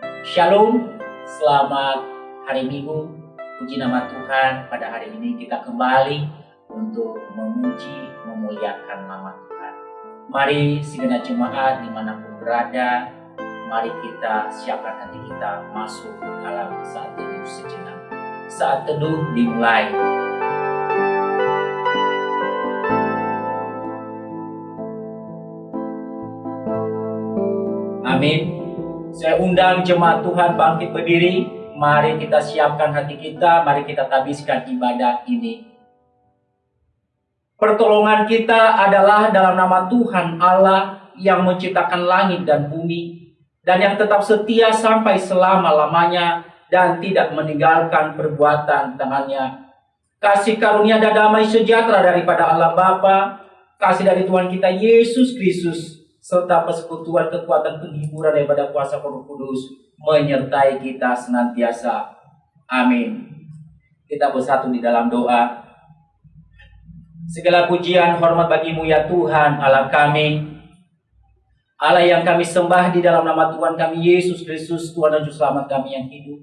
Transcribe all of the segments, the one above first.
Shalom, selamat hari Minggu. Puji nama Tuhan, pada hari ini kita kembali untuk memuji, memuliakan nama Tuhan. Mari segenap jemaat di mana pun berada, mari kita siapkan hati kita masuk dalam saat teduh sejenak. Saat teduh dimulai. Amin. Saya undang jemaat Tuhan bangkit berdiri. Mari kita siapkan hati kita, mari kita tabiskan ibadah ini. Pertolongan kita adalah dalam nama Tuhan Allah yang menciptakan langit dan bumi dan yang tetap setia sampai selama-lamanya dan tidak meninggalkan perbuatan tangannya. Kasih karunia dan damai sejahtera daripada Allah Bapa, kasih dari Tuhan kita Yesus Kristus, serta persekutuan kekuatan penghiburan daripada kuasa Roh Kudus menyertai kita senantiasa. Amin. Kita bersatu di dalam doa. Segala pujian hormat bagimu ya Tuhan Allah kami. Allah yang kami sembah di dalam nama Tuhan kami Yesus Kristus Tuhan dan Juru Selamat kami yang hidup.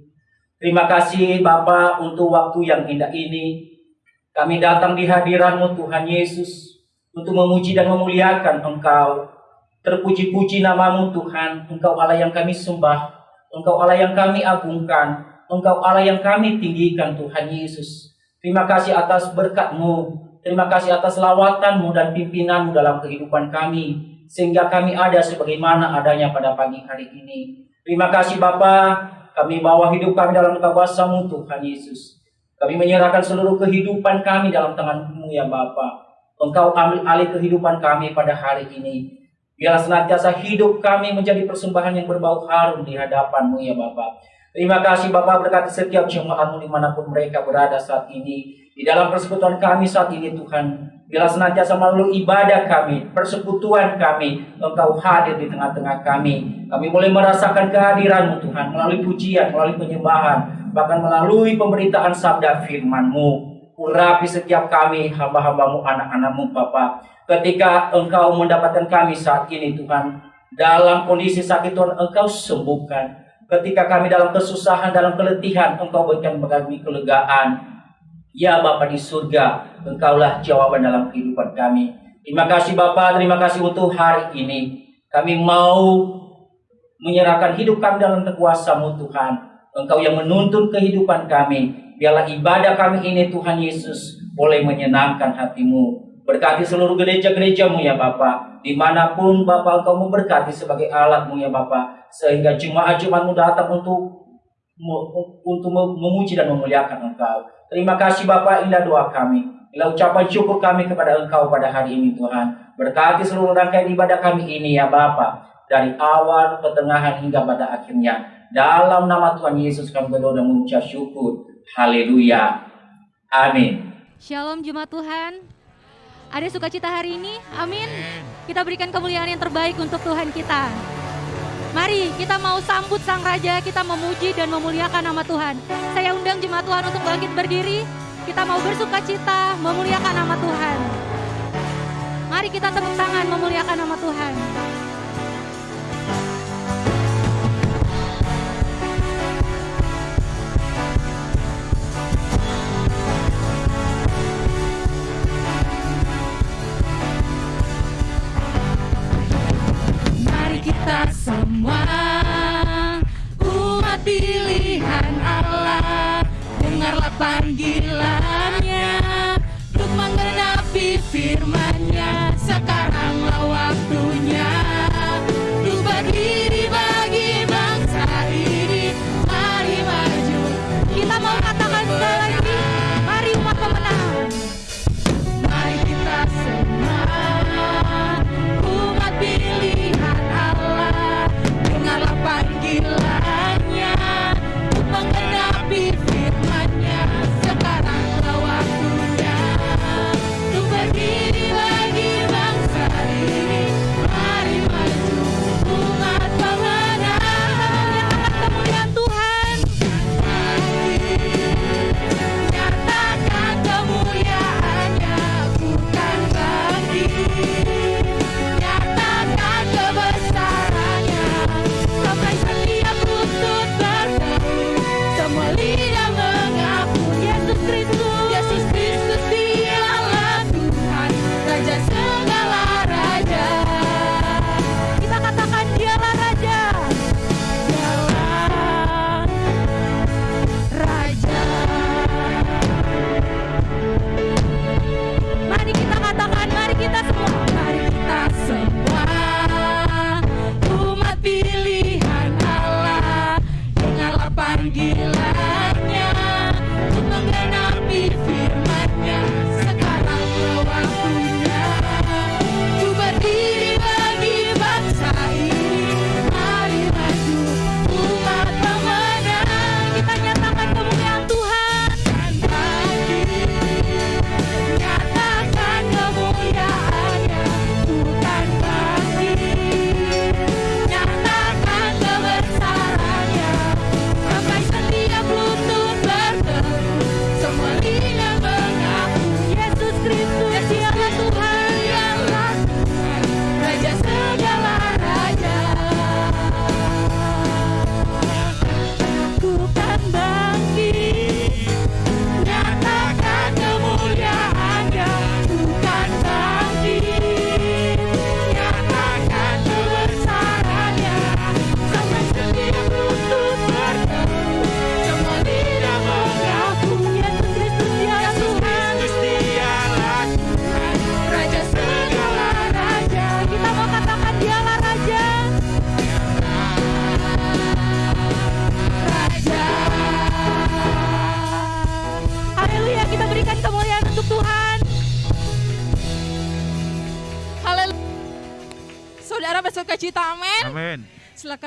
Terima kasih Bapa untuk waktu yang indah ini. Kami datang di hadiratmu Tuhan Yesus untuk memuji dan memuliakan Engkau Terpuji-puji namamu Tuhan, Engkau Allah yang kami sembah, Engkau Allah yang kami agungkan, Engkau Allah yang kami tinggikan Tuhan Yesus. Terima kasih atas berkatmu, terima kasih atas lawatanmu dan pimpinanmu dalam kehidupan kami, sehingga kami ada sebagaimana adanya pada pagi hari ini. Terima kasih Bapa, kami bawa hidup kami dalam kuasamu Tuhan Yesus. Kami menyerahkan seluruh kehidupan kami dalam tanganmu ya Bapa. Engkau ambil alih kehidupan kami pada hari ini. Biarlah senantiasa hidup kami menjadi persembahan yang berbau harum di hadapanmu ya Bapak. Terima kasih Bapak berkati setiap jemaatmu di mana pun mereka berada saat ini. Di dalam persekutuan kami saat ini Tuhan. Bila senantiasa melalui ibadah kami, persekutuan kami, Engkau hadir di tengah-tengah kami. Kami boleh merasakan kehadiranmu Tuhan melalui pujian, melalui penyembahan, bahkan melalui pemberitaan sabda firman-Mu. Urapi setiap kami, hamba-hambamu, anak-anakmu, Bapak. Ketika engkau mendapatkan kami saat ini, Tuhan, dalam kondisi sakit Tuhan, engkau sembuhkan. Ketika kami dalam kesusahan, dalam keletihan, engkau berikan kami kelegaan. Ya Bapak di surga, engkaulah jawaban dalam kehidupan kami. Terima kasih Bapak, terima kasih untuk hari ini. Kami mau menyerahkan hidup kami dalam kekuasamu Tuhan. Engkau yang menuntun kehidupan kami. Biarlah ibadah kami ini Tuhan Yesus boleh menyenangkan hatimu. Berkati seluruh gereja-gerejamu ya Bapak. Di mana pun Bapak engkau memberkati sebagai alatmu ya Bapak. Sehingga jemaat-jemaatmu datang untuk untuk memuji dan memuliakan engkau. Terima kasih Bapak indah doa kami. Bila ucapan syukur kami kepada Engkau pada hari ini Tuhan. Berkati seluruh rangkaian ibadah kami ini ya Bapak. Dari awal, pertengahan hingga pada akhirnya. Dalam nama Tuhan Yesus kami berdoa dan mengucap syukur. Haleluya. Amin. Shalom Jemaat Tuhan. Ada sukacita hari ini? Amin. Kita berikan kemuliaan yang terbaik untuk Tuhan kita. Mari kita mau sambut Sang Raja, kita memuji dan memuliakan nama Tuhan. Saya undang jemaat Tuhan untuk bangkit berdiri. Kita mau bersukacita, memuliakan nama Tuhan. Mari kita tepuk tangan memuliakan nama Tuhan.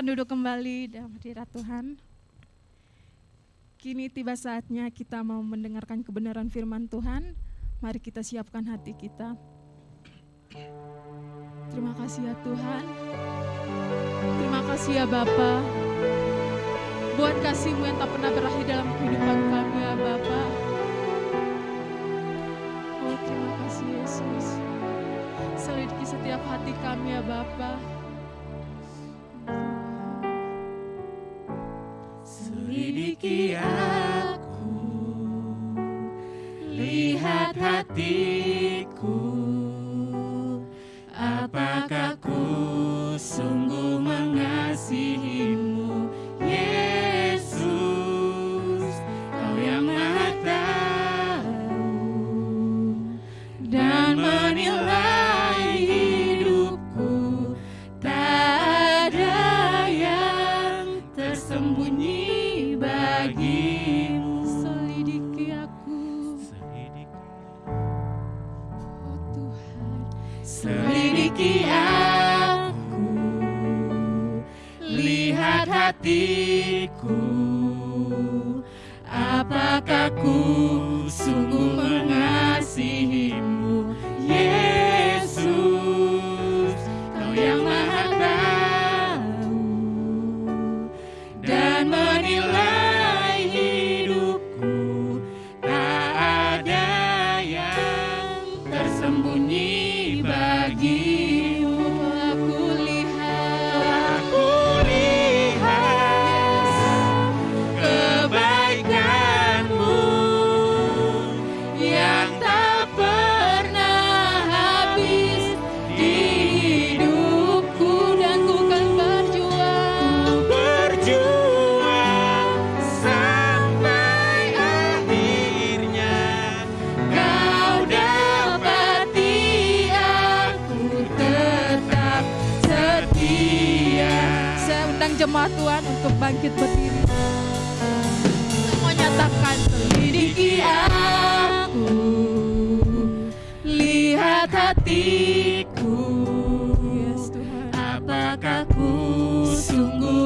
silakan duduk kembali dalam hadirat Tuhan. Kini tiba saatnya kita mau mendengarkan kebenaran firman Tuhan. Mari kita siapkan hati kita. Terima kasih ya Tuhan. Terima kasih ya Bapa. Buat kasihmu yang tak pernah berakhir dalam kehidupan kami ya Bapa Oh terima kasih Yesus. Selidiki setiap hati kami ya Bapak. Selidiki aku, lihat hatiku, apakah ku sungguh mengasihi. sungguh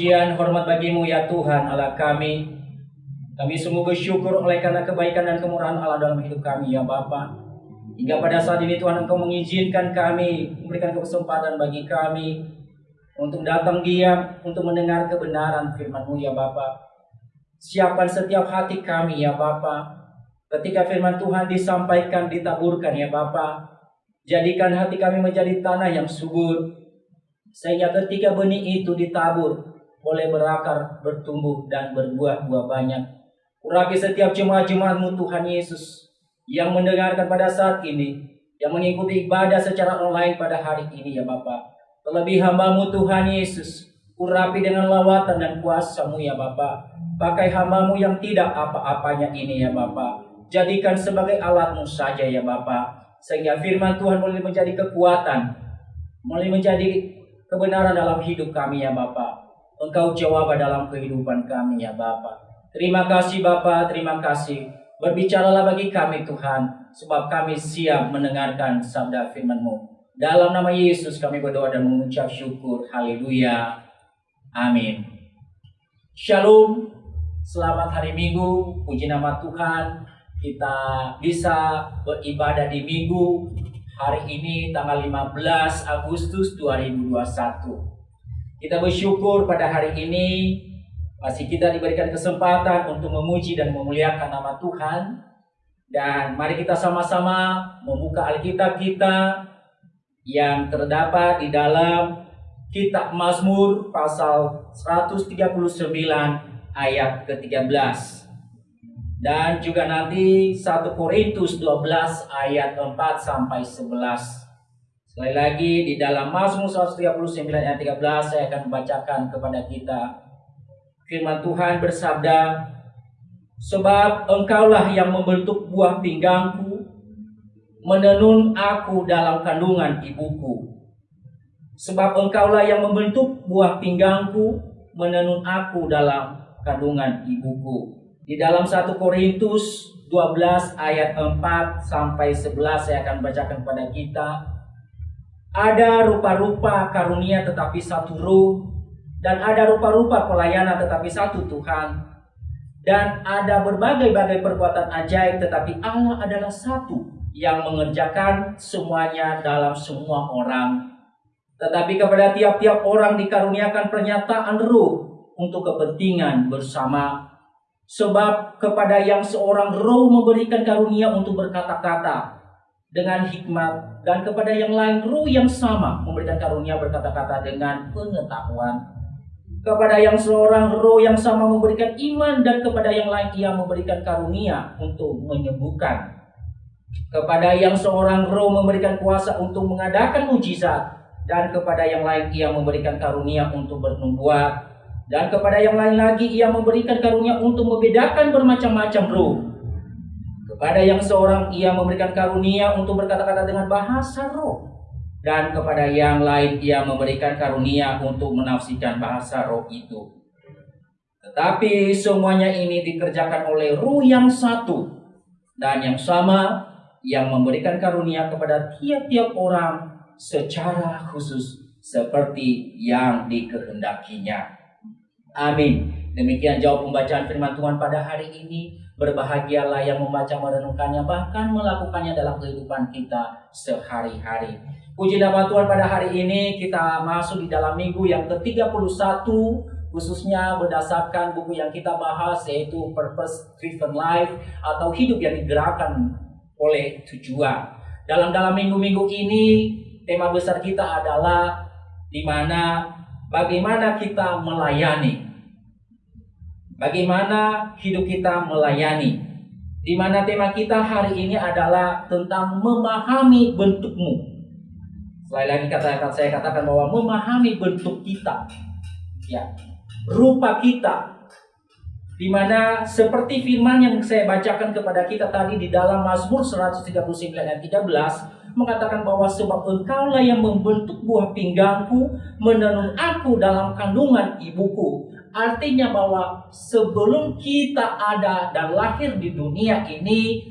pujian hormat bagimu ya Tuhan Allah kami. Kami sungguh bersyukur oleh karena kebaikan dan kemurahan Allah dalam hidup kami ya Bapa. Hingga pada saat ini Tuhan Engkau mengizinkan kami, memberikan kesempatan bagi kami untuk datang diam, untuk mendengar kebenaran firman-Mu ya Bapa. Siapkan setiap hati kami ya Bapa. Ketika firman Tuhan disampaikan, ditaburkan ya Bapa. Jadikan hati kami menjadi tanah yang subur, sehingga ketika benih itu ditabur, boleh berakar, bertumbuh, dan berbuah-buah banyak. Urapi setiap jemaat-jemaatmu Tuhan Yesus yang mendengarkan pada saat ini, yang mengikuti ibadah secara online pada hari ini ya Bapak. Terlebih hambamu Tuhan Yesus, urapi dengan lawatan dan kuasamu ya Bapak. Pakai hambamu yang tidak apa-apanya ini ya Bapak. Jadikan sebagai alatmu saja ya Bapak. Sehingga firman Tuhan boleh menjadi kekuatan, boleh menjadi kebenaran dalam hidup kami ya Bapak. Engkau jawab dalam kehidupan kami ya Bapak. Terima kasih Bapak, terima kasih. Berbicaralah bagi kami Tuhan, sebab kami siap mendengarkan sabda firman-Mu. Dalam nama Yesus kami berdoa dan mengucap syukur. Haleluya. Amin. Shalom. Selamat hari Minggu. Puji nama Tuhan. Kita bisa beribadah di Minggu hari ini tanggal 15 Agustus 2021. Kita bersyukur pada hari ini masih kita diberikan kesempatan untuk memuji dan memuliakan nama Tuhan. Dan mari kita sama-sama membuka Alkitab kita yang terdapat di dalam Kitab Mazmur pasal 139 ayat ke-13. Dan juga nanti 1 Korintus 12 ayat 4 sampai 11. Sekali lagi di dalam Mazmur 139 ayat 13 saya akan membacakan kepada kita firman Tuhan bersabda Sebab engkaulah yang membentuk buah pinggangku Menenun aku dalam kandungan ibuku. Sebab engkaulah yang membentuk buah pinggangku Menenun aku dalam kandungan ibuku. Di dalam 1 Korintus 12 ayat 4 sampai 11 saya akan bacakan kepada kita ada rupa-rupa karunia tetapi satu roh dan ada rupa-rupa pelayanan tetapi satu Tuhan. Dan ada berbagai-bagai perbuatan ajaib tetapi Allah adalah satu yang mengerjakan semuanya dalam semua orang. Tetapi kepada tiap-tiap orang dikaruniakan pernyataan roh untuk kepentingan bersama. Sebab kepada yang seorang roh memberikan karunia untuk berkata-kata dengan hikmat dan kepada yang lain roh yang sama memberikan karunia berkata-kata dengan pengetahuan. Kepada yang seorang roh yang sama memberikan iman dan kepada yang lain ia memberikan karunia untuk menyembuhkan. Kepada yang seorang roh memberikan kuasa untuk mengadakan mujizat dan kepada yang lain ia memberikan karunia untuk bernubuat. Dan kepada yang lain lagi ia memberikan karunia untuk membedakan bermacam-macam roh kepada yang seorang ia memberikan karunia untuk berkata-kata dengan bahasa roh. Dan kepada yang lain ia memberikan karunia untuk menafsirkan bahasa roh itu. Tetapi semuanya ini dikerjakan oleh roh yang satu. Dan yang sama yang memberikan karunia kepada tiap-tiap orang secara khusus seperti yang dikehendakinya. Amin. Demikian jawab pembacaan firman Tuhan pada hari ini. Berbahagialah yang membaca merenungkannya bahkan melakukannya dalam kehidupan kita sehari-hari. Puji nama Tuhan pada hari ini kita masuk di dalam minggu yang ke-31 khususnya berdasarkan buku yang kita bahas yaitu Purpose Driven Life atau hidup yang digerakkan oleh tujuan. Dalam dalam minggu-minggu ini tema besar kita adalah di mana bagaimana kita melayani Bagaimana hidup kita melayani? Di mana tema kita hari ini adalah tentang memahami bentukmu. Sekali lagi kata saya katakan bahwa memahami bentuk kita, ya, rupa kita. Di mana seperti firman yang saya bacakan kepada kita tadi di dalam Mazmur 139 ayat 13 mengatakan bahwa sebab engkaulah yang membentuk buah pinggangku, menenun aku dalam kandungan ibuku. Artinya bahwa sebelum kita ada dan lahir di dunia ini,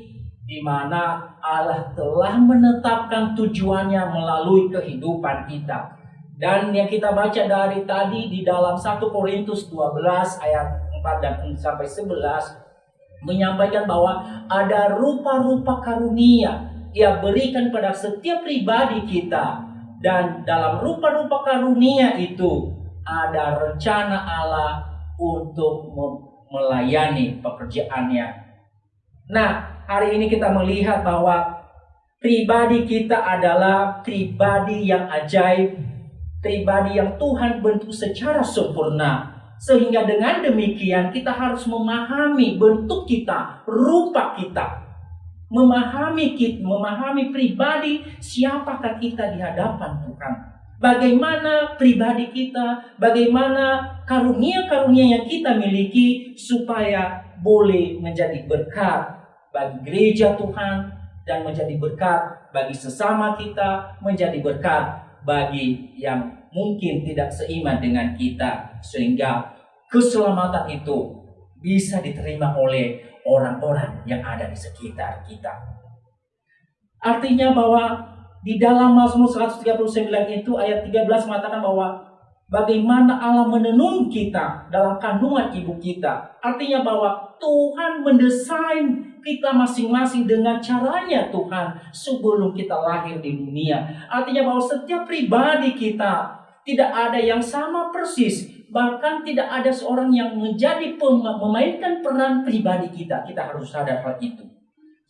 di mana Allah telah menetapkan tujuannya melalui kehidupan kita. Dan yang kita baca dari tadi di dalam 1 Korintus 12 ayat 4 dan sampai 11 menyampaikan bahwa ada rupa-rupa karunia ia berikan pada setiap pribadi kita dan dalam rupa-rupa karunia itu ada rencana Allah untuk melayani pekerjaannya. Nah, hari ini kita melihat bahwa pribadi kita adalah pribadi yang ajaib, pribadi yang Tuhan bentuk secara sempurna. Sehingga dengan demikian kita harus memahami bentuk kita, rupa kita. Memahami kita, memahami pribadi siapakah kita di hadapan Tuhan bagaimana pribadi kita, bagaimana karunia-karunia yang kita miliki supaya boleh menjadi berkat bagi gereja Tuhan dan menjadi berkat bagi sesama kita, menjadi berkat bagi yang mungkin tidak seiman dengan kita sehingga keselamatan itu bisa diterima oleh orang-orang yang ada di sekitar kita. Artinya bahwa di dalam Mazmur 139 itu ayat 13 mengatakan bahwa bagaimana Allah menenun kita dalam kandungan ibu kita. Artinya bahwa Tuhan mendesain kita masing-masing dengan caranya Tuhan sebelum kita lahir di dunia. Artinya bahwa setiap pribadi kita tidak ada yang sama persis. Bahkan tidak ada seorang yang menjadi memainkan peran pribadi kita. Kita harus sadar hal itu.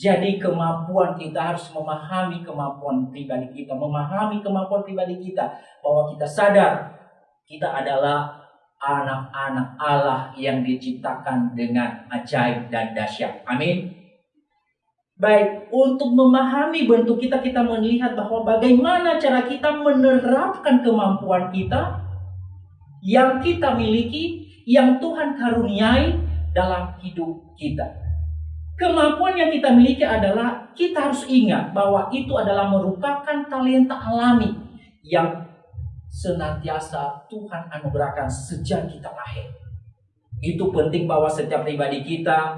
Jadi kemampuan kita harus memahami kemampuan pribadi kita, memahami kemampuan pribadi kita bahwa kita sadar kita adalah anak-anak Allah yang diciptakan dengan ajaib dan dahsyat. Amin. Baik, untuk memahami bentuk kita, kita melihat bahwa bagaimana cara kita menerapkan kemampuan kita yang kita miliki, yang Tuhan karuniai dalam hidup kita. Kemampuan yang kita miliki adalah kita harus ingat bahwa itu adalah merupakan talenta alami yang senantiasa Tuhan anugerahkan sejak kita lahir. Itu penting bahwa setiap pribadi kita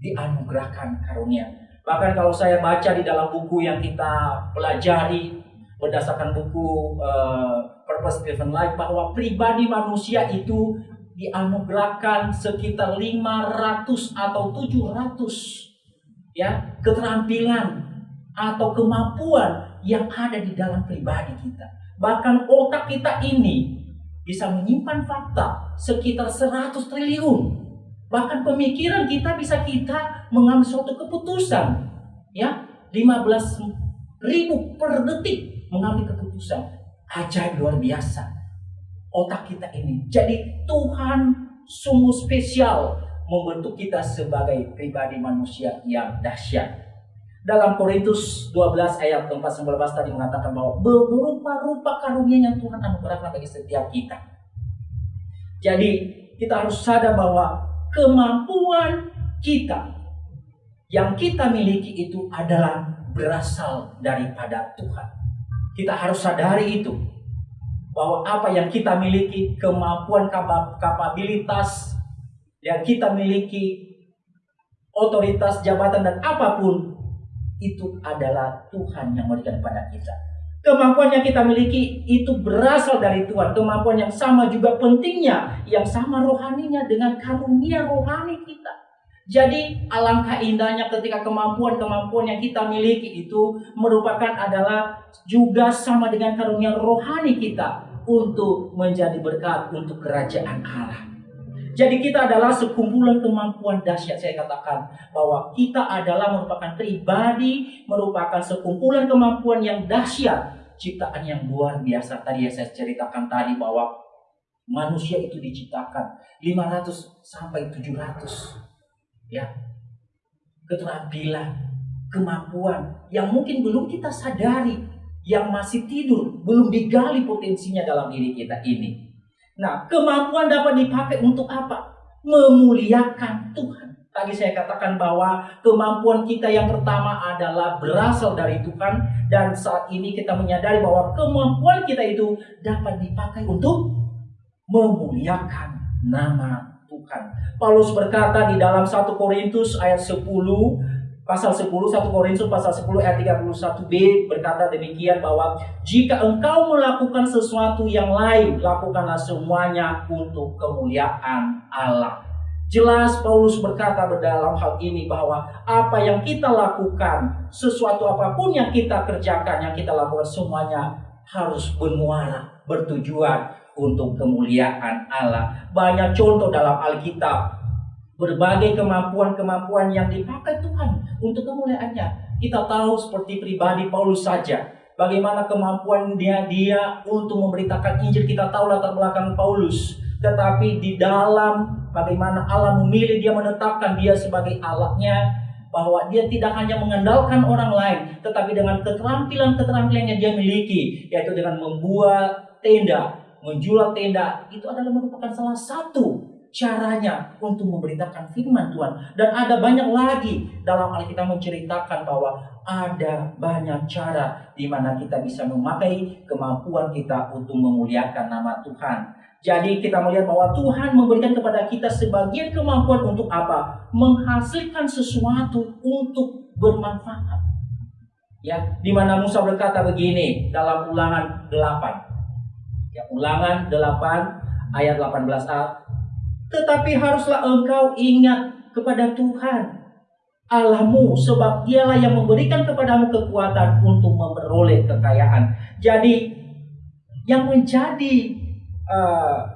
dianugerahkan karunia. Bahkan kalau saya baca di dalam buku yang kita pelajari berdasarkan buku uh, Purpose Driven Life bahwa pribadi manusia itu dianugerahkan sekitar 500 atau 700 ya keterampilan atau kemampuan yang ada di dalam pribadi kita. Bahkan otak kita ini bisa menyimpan fakta sekitar 100 triliun. Bahkan pemikiran kita bisa kita mengambil suatu keputusan ya 15 ribu per detik mengambil keputusan ajaib luar biasa otak kita ini. Jadi Tuhan sungguh spesial membentuk kita sebagai pribadi manusia yang dahsyat. Dalam Korintus 12 ayat 4 19 tadi mengatakan bahwa berupa-rupa karunia yang Tuhan anugerahkan bagi setiap kita. Jadi kita harus sadar bahwa kemampuan kita yang kita miliki itu adalah berasal daripada Tuhan. Kita harus sadari itu bahwa apa yang kita miliki, kemampuan kapabilitas yang kita miliki, otoritas, jabatan dan apa pun itu adalah Tuhan yang memberikan kepada kita. Kemampuan yang kita miliki itu berasal dari Tuhan. Kemampuan yang sama juga pentingnya, yang sama rohaninya dengan karunia rohani kita. Jadi alangkah indahnya ketika kemampuan-kemampuan yang kita miliki itu merupakan adalah juga sama dengan karunia rohani kita untuk menjadi berkat untuk kerajaan Allah. Jadi kita adalah sekumpulan kemampuan dahsyat saya katakan bahwa kita adalah merupakan pribadi, merupakan sekumpulan kemampuan yang dahsyat, ciptaan yang luar biasa. Tadi yang saya ceritakan tadi bahwa manusia itu diciptakan 500 sampai 700 ya keterampilan, kemampuan yang mungkin belum kita sadari, yang masih tidur, belum digali potensinya dalam diri kita ini. Nah, kemampuan dapat dipakai untuk apa? Memuliakan Tuhan. Tadi saya katakan bahwa kemampuan kita yang pertama adalah berasal dari Tuhan dan saat ini kita menyadari bahwa kemampuan kita itu dapat dipakai untuk memuliakan nama Tuhan. Paulus berkata di dalam 1 Korintus ayat 10 pasal 10 1 Korintus pasal 10 ayat 31b berkata demikian bahwa jika engkau melakukan sesuatu yang lain lakukanlah semuanya untuk kemuliaan Allah. Jelas Paulus berkata dalam hal ini bahwa apa yang kita lakukan, sesuatu apa pun yang kita kerjakan, yang kita lakukan semuanya harus bermuara, bertujuan untuk kemuliaan Allah. Banyak contoh dalam Alkitab. Berbagai kemampuan-kemampuan yang dipakai Tuhan untuk kemuliaannya. Kita tahu seperti pribadi Paulus saja. Bagaimana kemampuan dia dia untuk memberitakan Injil. Kita tahu latar belakang Paulus. Tetapi di dalam bagaimana Allah memilih dia menetapkan dia sebagai alatnya bahwa dia tidak hanya mengandalkan orang lain, tetapi dengan keterampilan-keterampilan yang dia miliki, yaitu dengan membuat tenda, menjual tenda itu adalah merupakan salah satu caranya untuk memberitakan firman Tuhan. Dan ada banyak lagi dalam Alkitab menceritakan bahwa ada banyak cara di mana kita bisa memakai kemampuan kita untuk memuliakan nama Tuhan. Jadi kita melihat bahwa Tuhan memberikan kepada kita sebagian kemampuan untuk apa? Menghasilkan sesuatu untuk bermanfaat. Ya, di mana Musa berkata begini dalam Ulangan 8 Ya, ulangan 8 ayat 18a. Tetapi haruslah engkau ingat kepada Tuhan Allahmu sebab dialah yang memberikan kepadamu kekuatan untuk memperoleh kekayaan. Jadi yang menjadi uh,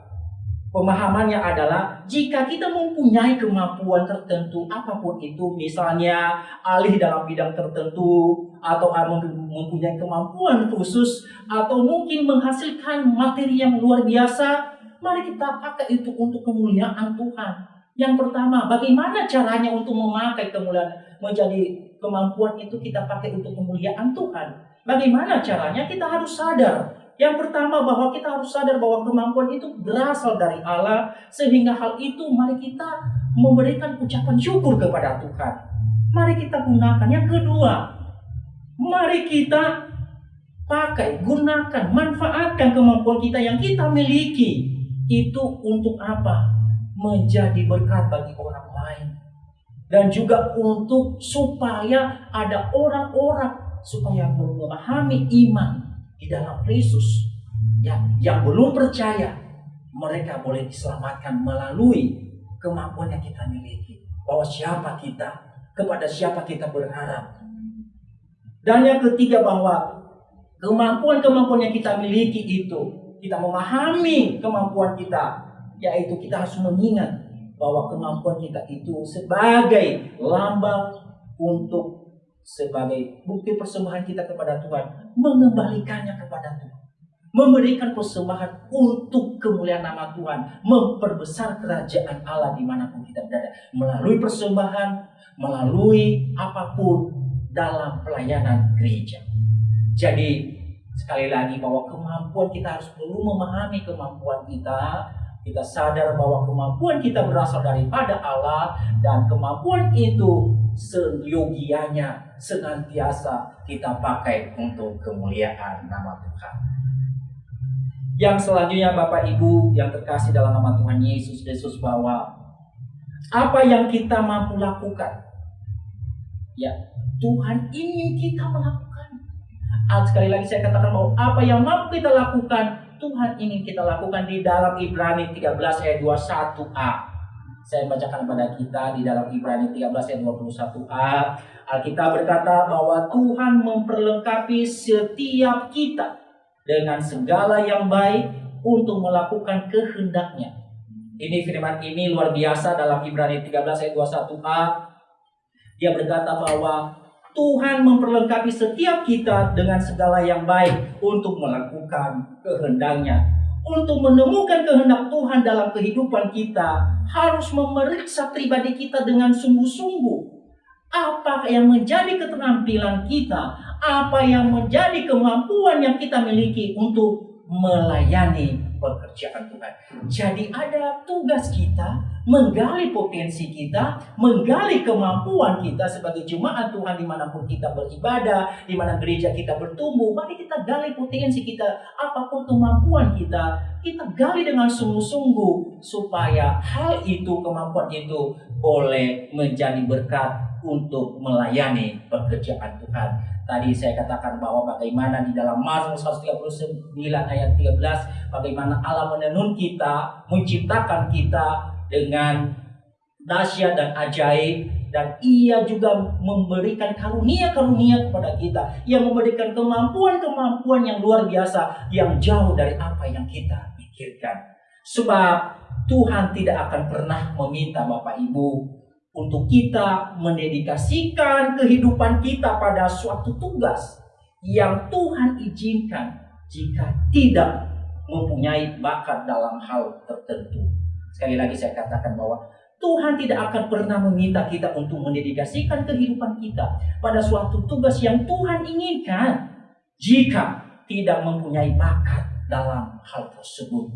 pemahamannya adalah jika kita mempunyai kemampuan tertentu apa pun itu misalnya alih dalam bidang tertentu atau mempunyai kemampuan khusus atau mungkin menghasilkan materi yang luar biasa Mari kita pakai itu untuk kemuliaan Tuhan. Yang pertama, bagaimana caranya untuk memakai kemuliaan menjadi kemampuan itu kita pakai untuk kemuliaan Tuhan. Bagaimana caranya? Kita harus sadar. Yang pertama bahwa kita harus sadar bahwa kemampuan itu berasal dari Allah sehingga hal itu mari kita memberikan ucapan syukur kepada Tuhan. Mari kita gunakan. Yang kedua, mari kita pakai, gunakan, manfaatkan kemampuan kita yang kita miliki. Itu untuk apa? Menjadi berkat bagi orang lain. Dan juga untuk supaya ada orang-orang supaya memahami iman di dalam Kristus. Ya, yang belum percaya, mereka boleh diselamatkan melalui kemampuan yang kita miliki. Bahwa siapa kita, kepada siapa kita berharap. Dan yang ketiga bahwa kemampuan-kemampuan yang kita miliki itu, kita memahami kemampuan kita, yaitu kita harus mengingat bahwa kemampuan kita itu sebagai lambang untuk sebagai bukti persembahan kita kepada Tuhan, mengembalikannya kepada Tuhan. Memberikan persembahan untuk kemuliaan nama Tuhan, memperbesar kerajaan Allah di mana pun kita berada, melalui persembahan, melalui apa pun dalam pelayanan gereja. Jadi sekali lagi bahwa kemampuan kita harus perlu memahami kemampuan kita, kita sadar bahwa kemampuan kita berasal daripada Allah dan kemampuan itu seyogianya senantiasa kita pakai untuk kemuliaan nama Tuhan. Yang selanjutnya Bapak Ibu yang terkasih dalam nama Tuhan Yesus Kristus bahwa apa yang kita mampu lakukan ya Tuhan ingin kita melakukan. Sekali lagi saya katakan bahwa apa yang mampu kita lakukan Tuhan ingin kita lakukan di dalam Ibrani 13 ayat 21a. Saya bacakan kepada kita di dalam Ibrani 13 ayat 21a. Alkitab berkata bahwa Tuhan memperlengkapi setiap kita dengan segala yang baik untuk melakukan kehendaknya. Ini firman ini luar biasa dalam Ibrani 13 ayat 21a. Dia berkata bahwa Tuhan memperlengkapi setiap kita dengan segala yang baik untuk melakukan kehendaknya. Untuk menemukan kehendak Tuhan dalam kehidupan kita, harus memeriksa pribadi kita dengan sungguh-sungguh. Apa yang menjadi keterampilan kita, apa yang menjadi kemampuan yang kita miliki untuk melayani pekerjaan Tuhan. Jadi ada tugas kita menggali potensi kita, menggali kemampuan kita sebagai jemaat Tuhan di mana pun kita beribadah, di mana gereja kita bertumbuh. Mari kita gali potensi kita, apa pun kemampuan kita, kita gali dengan sungguh-sungguh supaya hal itu, kemampuan itu boleh menjadi berkat untuk melayani pekerjaan Tuhan. Tadi saya katakan bahwa bagaimana di dalam Mazmur 139 ayat 13 bagaimana Allah menenun kita, menciptakan kita dengan dahsyat dan ajaib dan ia juga memberikan karunia-karunia kepada kita. Ia memberikan kemampuan-kemampuan yang luar biasa yang jauh dari apa yang kita pikirkan. Sebab Tuhan tidak akan pernah meminta Bapak Ibu untuk kita mendedikasikan kehidupan kita pada suatu tugas yang Tuhan izinkan jika tidak mempunyai bakat dalam hal tertentu. Sekali lagi saya katakan bahwa Tuhan tidak akan pernah meminta kita untuk mendedikasikan kehidupan kita pada suatu tugas yang Tuhan inginkan jika tidak mempunyai bakat dalam hal tersebut.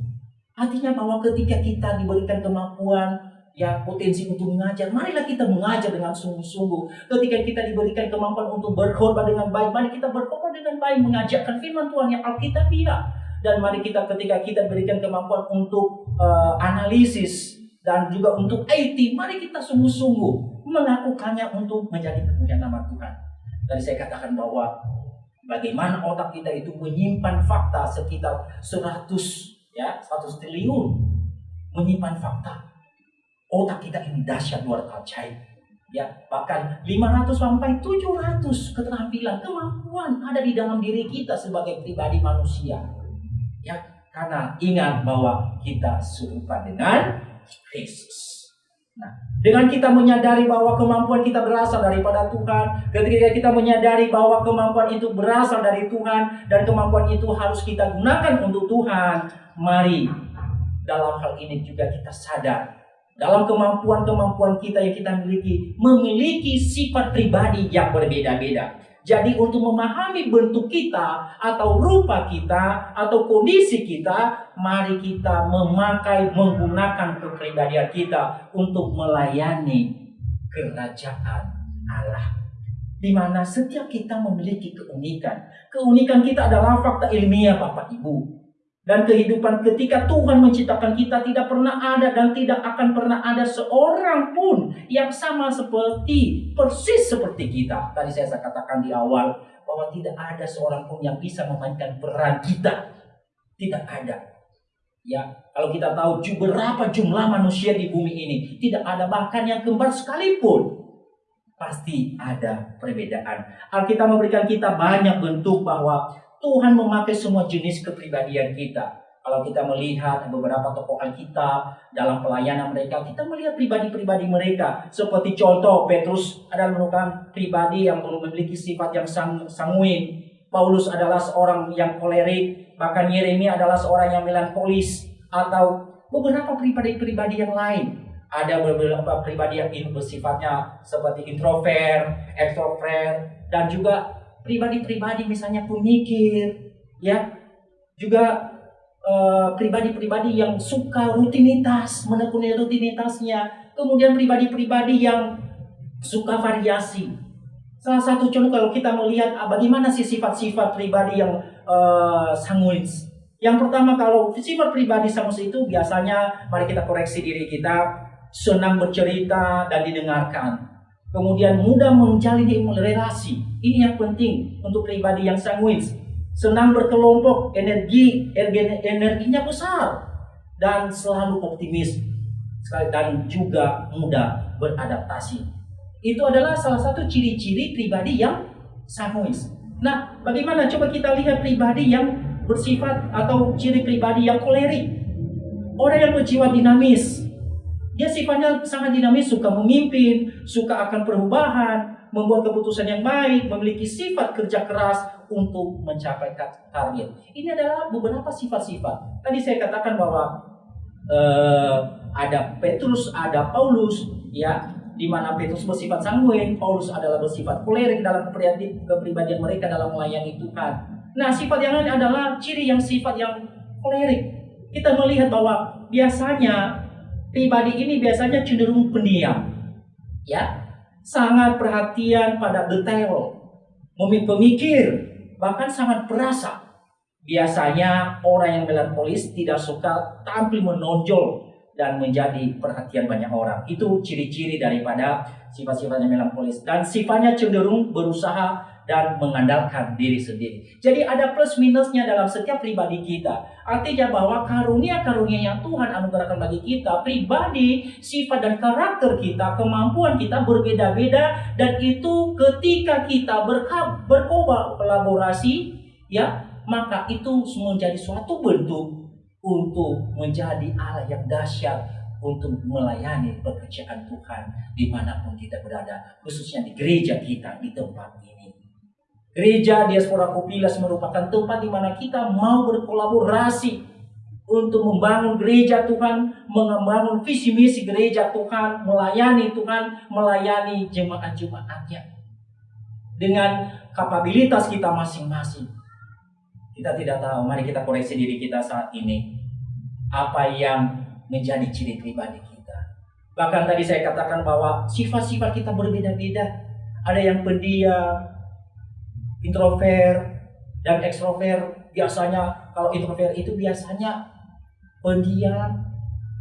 Artinya bahwa ketika kita diberikan kemampuan ya potensi untuk mengajar, marilah kita mengajar dengan sungguh-sungguh. Ketika kita diberikan kemampuan untuk berkhotbah dengan baik, mari kita berkhotbah dengan baik, mengajarkan firman Tuhan yang Alkitabiah. Dan mari kita ketika kita diberikan kemampuan untuk uh, analisis dan juga untuk IT, mari kita sungguh-sungguh melakukannya untuk menjadi kemuliaan nama Tuhan. Tadi saya katakan bahwa bagaimana otak kita itu menyimpan fakta sekitar 100 ya 100 triliun menyimpan fakta otak kita ini dahsyat luar ajaib. Ya, bahkan 500 sampai 700 keterampilan, kemampuan ada di dalam diri kita sebagai pribadi manusia. Ya, karena ingat bahwa kita serupa dengan Kristus. Nah, dengan kita menyadari bahwa kemampuan kita berasal daripada Tuhan, ketika kita menyadari bahwa kemampuan itu berasal dari Tuhan dan kemampuan itu harus kita gunakan untuk Tuhan, mari dalam hal ini juga kita sadar dalam kemampuan-kemampuan kita yang kita miliki memiliki sifat pribadi yang berbeda-beda. Jadi untuk memahami bentuk kita atau rupa kita atau kondisi kita, mari kita memakai menggunakan kepribadian kita untuk melayani kerajaan Allah. Di mana setiap kita memiliki keunikan. Keunikan kita adalah fakta ilmiah Bapak Ibu. Dan kehidupan ketika Tuhan menciptakan kita tidak pernah ada dan tidak akan pernah ada seorang pun yang sama seperti persis seperti kita. Tadi saya katakan di awal bahwa tidak ada seorang pun yang bisa memainkan peran kita. Tidak ada. Ya, kalau kita tahu berapa jumlah manusia di bumi ini, tidak ada bahkan yang kembar sekalipun. Pasti ada perbedaan. Alkitab memberikan kita banyak bentuk bahwa Tuhan memakai semua jenis kepribadian kita. Kalau kita melihat beberapa tokoh Alkitab dalam pelayanan mereka, kita melihat pribadi-pribadi mereka. Seperti contoh Petrus adalah merupakan pribadi yang memiliki sifat yang sang, sanguin. Paulus adalah seorang yang kolerik, bahkan Yeremia adalah seorang yang melankolis atau beberapa pribadi-pribadi yang lain. Ada beberapa pribadi yang bersifatnya seperti introvert, extrovert, dan juga pribadi-pribadi misalnya pemikir, ya, juga eh, pribadi-pribadi yang suka rutinitas, menekuni rutinitasnya, kemudian pribadi-pribadi yang suka variasi. Salah satu contoh kalau kita melihat ah, bagaimana sih sifat-sifat pribadi yang eh, sanguins. Yang pertama kalau sifat pribadi sanguins itu biasanya mari kita koreksi diri kita senang bercerita dan didengarkan. Kemudian mudah menjalin relasi. Ini yang penting untuk pribadi yang sanguins. Senang berkelompok, energi, energi- energinya besar dan selalu optimis dan juga mudah beradaptasi. Itu adalah salah satu ciri-ciri pribadi yang sanguis. Nah, bagaimana coba kita lihat pribadi yang bersifat atau ciri pribadi yang kolerik. Orang yang berjiwa dinamis, dia sifatnya sangat dinamis, suka memimpin, suka akan perubahan, membuat keputusan yang baik, memiliki sifat kerja keras untuk mencapai target. Ini adalah beberapa sifat-sifat. Tadi saya katakan bahwa eh, ada Petrus, ada Paulus, ya, di mana Petrus bersifat sanguin, Paulus adalah bersifat kolerik dalam kepribadi- kepribadian mereka dalam melayani Tuhan. Nah, sifat yang lain adalah ciri yang sifat yang kolerik. Kita melihat bahwa biasanya pribadi ini biasanya cenderung pendiam. Ya, sangat perhatian pada detail, memi- pemikir, bahkan sangat perasa. Biasanya orang yang melankolis tidak suka tampil menonjol dan menjadi perhatian banyak orang. Itu ciri-ciri daripada sifat-sifatnya melankolis dan sifatnya cenderung berusaha dan mengandalkan diri sendiri. Jadi ada plus minusnya dalam setiap pribadi kita. Artinya bahwa karunia-karunia yang Tuhan anugerahkan bagi kita, pribadi, sifat dan karakter kita, kemampuan kita berbeda-beda dan itu ketika kita berkolaborasi ya, maka itu menjadi suatu bentuk untuk menjadi Allah yang dahsyat untuk melayani pekerjaan Tuhan di mana pun kita berada, khususnya di gereja kita di tempat ini. Gereja Diaspora Kopilas merupakan tempat di mana kita mau berkolaborasi untuk membangun gereja Tuhan, membangun visi misi gereja Tuhan, melayani Tuhan, melayani jemaat-jemaatnya. Dengan kapabilitas kita masing-masing. Kita tidak tahu, mari kita koreksi diri kita saat ini. Apa yang menjadi ciri pribadi kita. Bahkan tadi saya katakan bahwa sifat-sifat kita berbeda-beda. Ada yang pendiam, introvert, dan ekstrovert. Biasanya kalau introvert itu biasanya pendiam,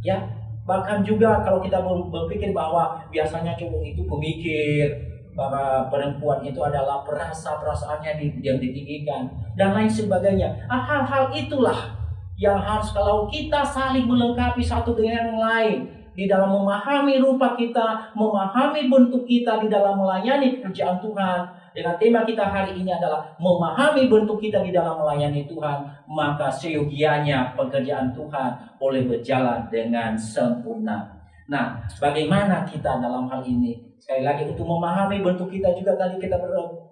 ya. Bahkan juga kalau kita ber- berpikir bahwa biasanya cowok itu pemikir, bahwa perempuan itu adalah perasa perasaannya yang ditinggikan dan lain sebagainya. Ah, Hal-hal itulah yang harus kalau kita saling melengkapi satu dengan yang lain di dalam memahami rupa kita, memahami bentuk kita di dalam melayani pekerjaan Tuhan. Dengan tema kita hari ini adalah memahami bentuk kita di dalam melayani Tuhan, maka seyogianya pekerjaan Tuhan boleh berjalan dengan sempurna. Nah, bagaimana kita dalam hal ini? Sekali lagi untuk memahami bentuk kita juga tadi kita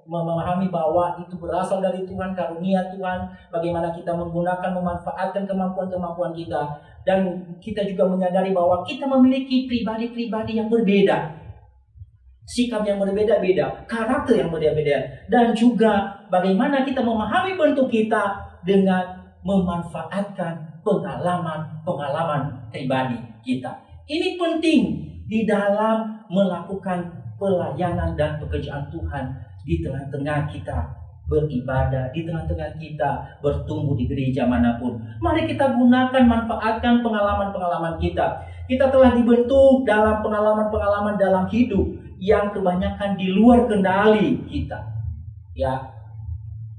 memahami bahwa itu berasal dari Tuhan, karunia Tuhan, bagaimana kita menggunakan memanfaatkan kemampuan-kemampuan kita dan kita juga menyadari bahwa kita memiliki pribadi-pribadi yang berbeda. Sikap yang berbeda-beda, karakter yang berbeda-beda dan juga bagaimana kita memahami bentuk kita dengan memanfaatkan pengalaman-pengalaman pribadi kita. Ini penting di dalam melakukan pelayanan dan pekerjaan Tuhan di tengah-tengah kita beribadah, di tengah-tengah kita bertumbuh di gereja mana pun. Mari kita gunakan, manfaatkan pengalaman-pengalaman kita. Kita telah dibentuk dalam pengalaman-pengalaman dalam hidup yang kebanyakan di luar kendali kita. Ya,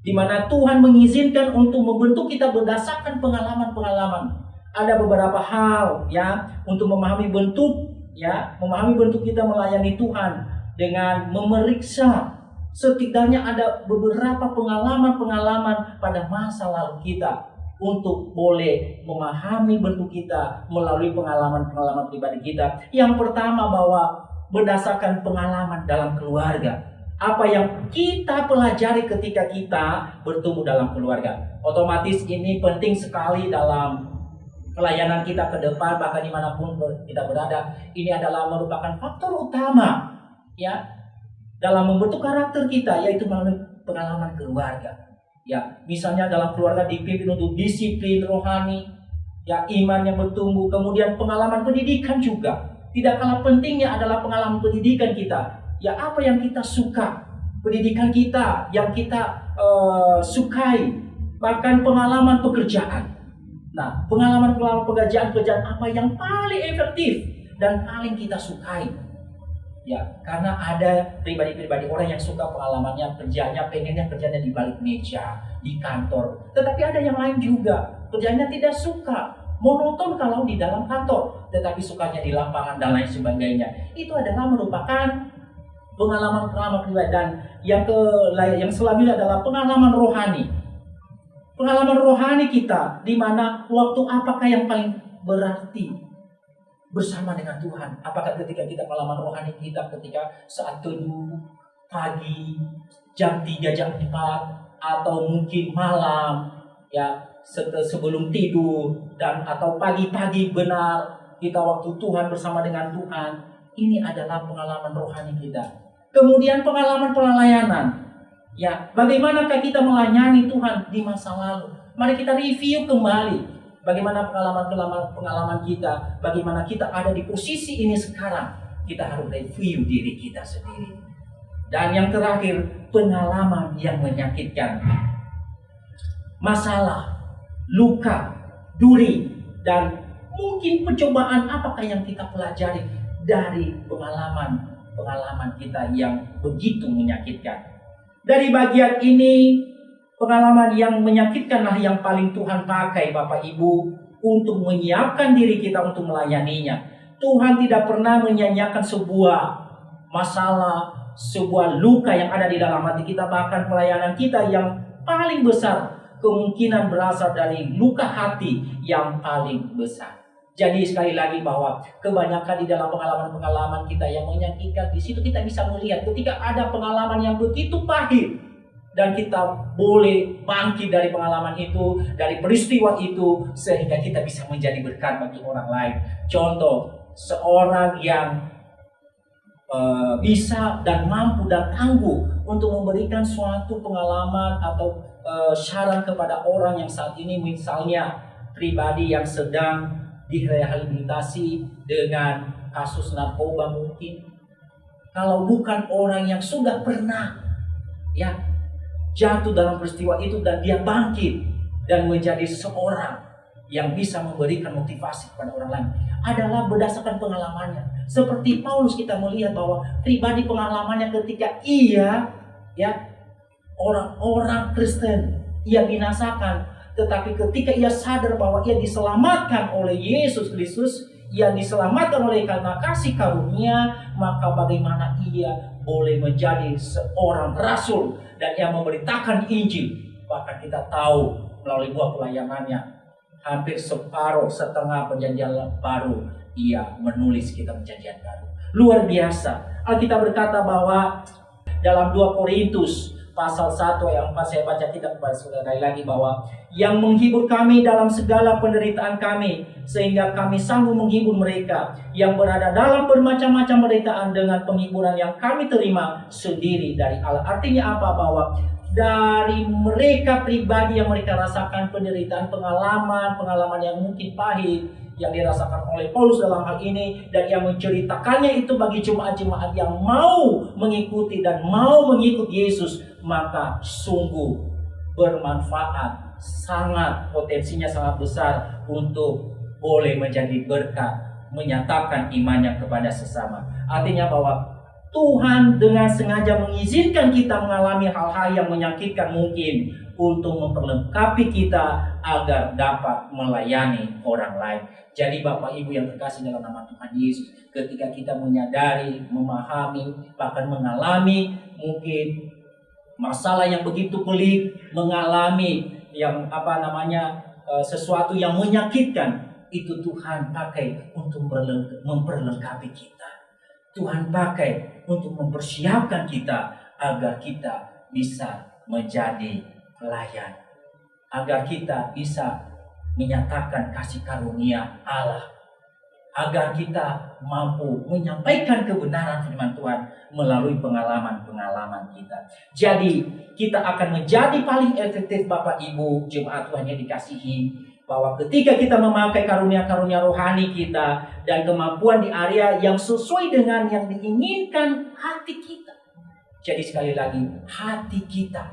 di mana Tuhan mengizinkan untuk membentuk kita berdasarkan pengalaman-pengalaman. Ada beberapa hal ya untuk memahami bentuk ya, memahami bentuk kita melayani Tuhan dengan memeriksa setidaknya ada beberapa pengalaman-pengalaman pada masa lalu kita untuk boleh memahami bentuk kita melalui pengalaman-pengalaman pribadi kita. Yang pertama bahwa berdasarkan pengalaman dalam keluarga apa yang kita pelajari ketika kita bertumbuh dalam keluarga. Otomatis ini penting sekali dalam pelayanan kita ke depan, bahkan di mana pun kita berada. Ini adalah merupakan faktor utama ya dalam membentuk karakter kita, yaitu melalui pengalaman keluarga. Ya, misalnya dalam keluarga dipimpin untuk disiplin rohani, ya iman yang bertumbuh, kemudian pengalaman pendidikan juga. Tidak kalah pentingnya adalah pengalaman pendidikan kita ya apa yang kita suka, pendidikan kita yang kita uh, sukai, bahkan pengalaman pekerjaan. Nah, pengalaman-pengalaman pekerjaan pekerjaan apa yang paling efektif dan paling kita sukai. Ya, karena ada pribadi-pribadi orang yang suka pengalamannya kerjanya pengennya kerjanya di balik meja, di kantor. Tetapi ada yang lain juga, kerjanya tidak suka, monoton kalau di dalam kantor, tetapi sukanya di lapangan dan lain sebagainya. Itu adalah merupakan pengalaman-pengalaman pribadi dan yang ke yang selanjutnya adalah pengalaman rohani. Pengalaman rohani kita di mana waktu apakah yang paling berarti bersama dengan Tuhan? Apakah ketika kita pengalaman rohani kita ketika saat teduh pagi jam 3 jam 4 atau mungkin malam ya sebelum tidur dan atau pagi-pagi benar kita waktu Tuhan bersama dengan Tuhan ini adalah pengalaman rohani kita Kemudian pengalaman pelayanan. Ya, bagaimanakah kita melayani Tuhan di masa lalu? Mari kita review kembali bagaimana pengalaman-pengalaman pengalaman kita, bagaimana kita ada di posisi ini sekarang. Kita harus review diri kita sendiri. Dan yang terakhir, pengalaman yang menyakitkan. Masalah, luka, duri, dan mungkin pencobaan apakah yang kita pelajari dari pengalaman pengalaman kita yang begitu menyakitkan. Dari bagian ini, pengalaman yang menyakitkanlah yang paling Tuhan pakai Bapak Ibu untuk menyiapkan diri kita untuk melayaninya. Tuhan tidak pernah menyanyiakan sebuah masalah, sebuah luka yang ada di dalam hati kita, bahkan pelayanan kita yang paling besar kemungkinan berasal dari luka hati yang paling besar. Jadi sekali lagi bahwa kebanyakan di dalam pengalaman-pengalaman kita yang menyakitkan di situ kita bisa melihat ketika ada pengalaman yang begitu pahit dan kita boleh bangkit dari pengalaman itu, dari peristiwa itu sehingga kita bisa menjadi berkat bagi orang lain. Contoh, seorang yang uh, bisa dan mampu dan tangguh untuk memberikan suatu pengalaman atau uh, saran kepada orang yang saat ini misalnya pribadi yang sedang direhabilitasi dengan kasus narkoba mungkin kalau bukan orang yang sudah pernah ya jatuh dalam peristiwa itu dan dia bangkit dan menjadi seorang yang bisa memberikan motivasi kepada orang lain adalah berdasarkan pengalamannya. Seperti Paulus kita melihat bahwa pribadi pengalamannya ketika ia ya orang-orang Kristen ia binasakan tetapi ketika ia sadar bahwa ia diselamatkan oleh Yesus Kristus, ia diselamatkan oleh karena kasih karunia, maka bagaimana ia boleh menjadi seorang rasul dan ia memberitakan Injil. Bahkan kita tahu melalui buah pelayanannya, hampir separuh setengah perjanjian baru ia menulis kitab perjanjian baru. Luar biasa. Alkitab berkata bahwa dalam 2 Korintus pasal 1 ayat 4 saya baca kitab kepada saudara lagi bahwa yang menghibur kami dalam segala penderitaan kami sehingga kami sanggup menghibur mereka yang berada dalam bermacam-macam penderitaan dengan penghiburan yang kami terima sendiri dari Allah. Artinya apa bahwa dari mereka pribadi yang mereka rasakan penderitaan pengalaman pengalaman yang mungkin pahit yang dirasakan oleh Paulus dalam hal ini dan yang menceritakannya itu bagi jemaat-jemaat yang mau mengikuti dan mau mengikut Yesus maka sungguh bermanfaat sangat potensinya sangat besar untuk boleh menjadi berkat menyatakan imannya kepada sesama artinya bahwa Tuhan dengan sengaja mengizinkan kita mengalami hal-hal yang menyakitkan mungkin untuk memperlengkapi kita agar dapat melayani orang lain. Jadi Bapak Ibu yang terkasih dalam nama Tuhan Yesus, ketika kita menyadari, memahami, bahkan mengalami mungkin masalah yang begitu pelik, mengalami yang apa namanya eh, sesuatu yang menyakitkan, itu Tuhan pakai untuk memperlengkapi kita. Tuhan pakai untuk mempersiapkan kita agar kita bisa menjadi pelayan. Agar kita bisa menyatakan kasih karunia Allah. Agar kita mampu menyampaikan kebenaran firman Tuhan melalui pengalaman-pengalaman kita. Jadi kita akan menjadi paling efektif Bapak Ibu jemaat Tuhan yang dikasihi bahwa ketika kita memakai karunia-karunia rohani kita dan kemampuan di area yang sesuai dengan yang diinginkan hati kita. Jadi sekali lagi hati kita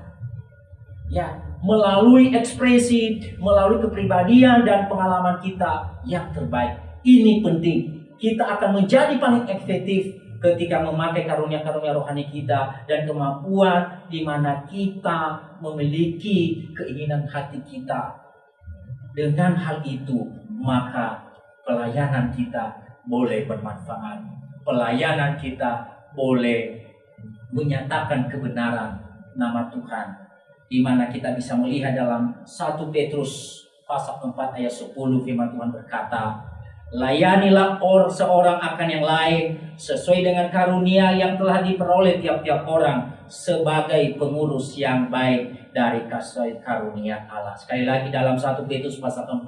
ya melalui ekspresi, melalui kepribadian dan pengalaman kita yang terbaik. Ini penting. Kita akan menjadi paling efektif ketika memakai karunia-karunia rohani kita dan kemampuan di mana kita memiliki keinginan hati kita dengan hal itu, maka pelayanan kita boleh bermanfaat. Pelayanan kita boleh menyatakan kebenaran nama Tuhan. Di mana kita bisa melihat dalam 1 Petrus pasal 4 ayat 10 firman Tuhan berkata, Layanilah or seorang akan yang lain sesuai dengan karunia yang telah diperoleh tiap-tiap orang sebagai pengurus yang baik dari kasih karunia Allah. Sekali lagi dalam 1 Petrus pasal 4